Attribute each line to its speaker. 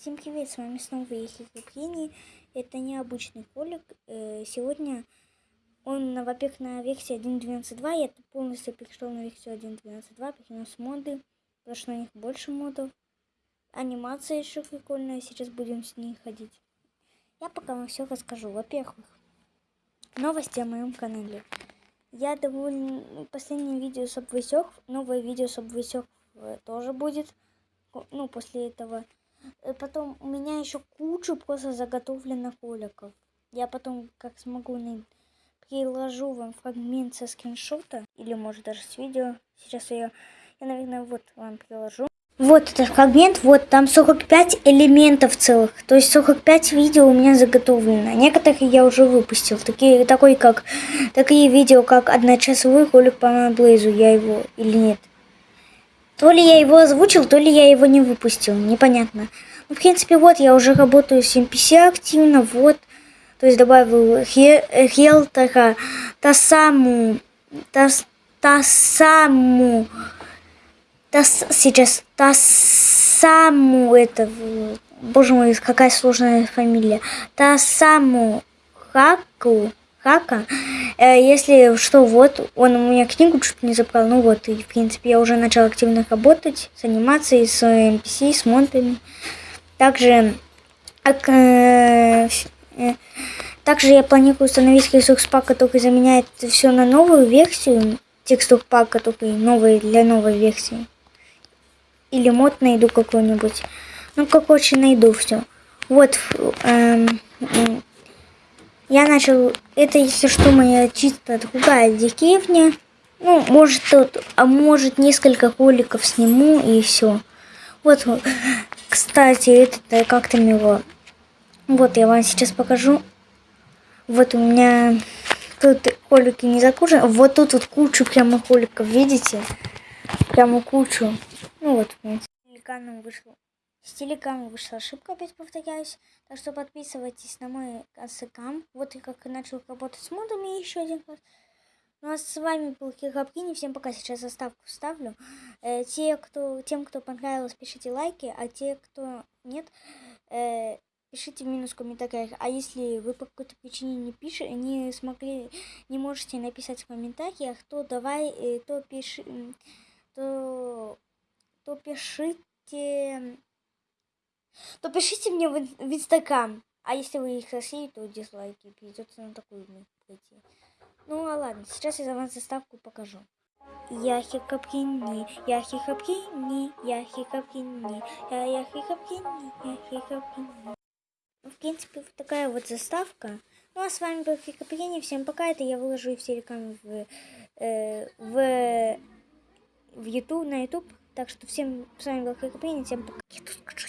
Speaker 1: Всем привет, с вами снова Ехи Купrini. Это необычный колик. Э, Сегодня он, во-первых, на версии 1.12.2. Я полностью перешел на версию 1.12.2, перенес моды, потому что на них больше модов. Анимация еще прикольная, сейчас будем с ней ходить. Я пока вам все расскажу. Во-первых, новости о моем канале. Я довольно... Последнее видео с обвысек, новое видео с обвысек тоже будет. Ну, после этого. Э, Потом у меня еще куча просто заготовленных роликов. Я потом, как смогу, приложу вам фрагмент со скриншота. Или, может, даже с видео. Сейчас я, я наверное, вот вам приложу. Вот этот фрагмент, вот там 45 элементов целых. То есть 45 видео у меня заготовлено. Некоторые я уже выпустил. Такие, такой, как, такие видео, как одночасовой ролик по Блейзу. Я его или нет. То ли я его озвучил, то ли я его не выпустил. Непонятно. Ну, в принципе, вот я уже работаю с NPC активно. Вот. То есть добавил хе- э, Хелтера, Тасаму, Тас, Тасаму, Тас, сейчас Тасаму, это, в- боже мой, какая сложная фамилия. Тасаму Хаку, Хака. Э, Если что, вот, он у меня книгу чуть не забрал, ну вот, и, в принципе, я уже начал активно работать с анимацией, с NPC, с монтами. Также, ак- э, э, также я планирую установить ресурс пак, который заменяет все на новую версию, текстур пак, который новый для новой версии. Или мод найду какой-нибудь. Ну, короче, найду все. Вот, эм, я начал, это если что, моя чисто другая деревня. Ну, может тут, а может несколько роликов сниму и все. Вот, кстати, это как там его. Вот, я вам сейчас покажу. Вот у меня тут ролики не закручены. Вот тут вот кучу прямо роликов, видите? Прямо кучу. Ну вот, с телеканом вышло. С телеканом вышла ошибка, опять повторяюсь. Так что подписывайтесь на мой инстаграм. Вот я как начал работать с модами еще один раз. Ну а с вами был Кирапкини. Всем пока. Сейчас заставку вставлю. Э, те, кто, тем, кто понравилось, пишите лайки, а те, кто нет, э, пишите минус в комментариях. А если вы по какой-то причине не пишете, не смогли, не можете написать в комментариях, то давай, э, то пиши, то, то пишите, то пишите мне в, ин- в инстаграм. А если вы их России, то дизлайки. Придется на такую пойти. Ну а ладно, сейчас я за вас заставку покажу. Я хикапкини, я хикапкини, я хикапкини, я я хикапкини, я хикапкини. Ну, в принципе, вот такая вот заставка. Ну, а с вами был Хикапкини. Всем пока. Это я выложу все рекламы в, э, в, в YouTube, на YouTube. Так что всем с вами был Хикапкини. Всем пока. Я тут скажу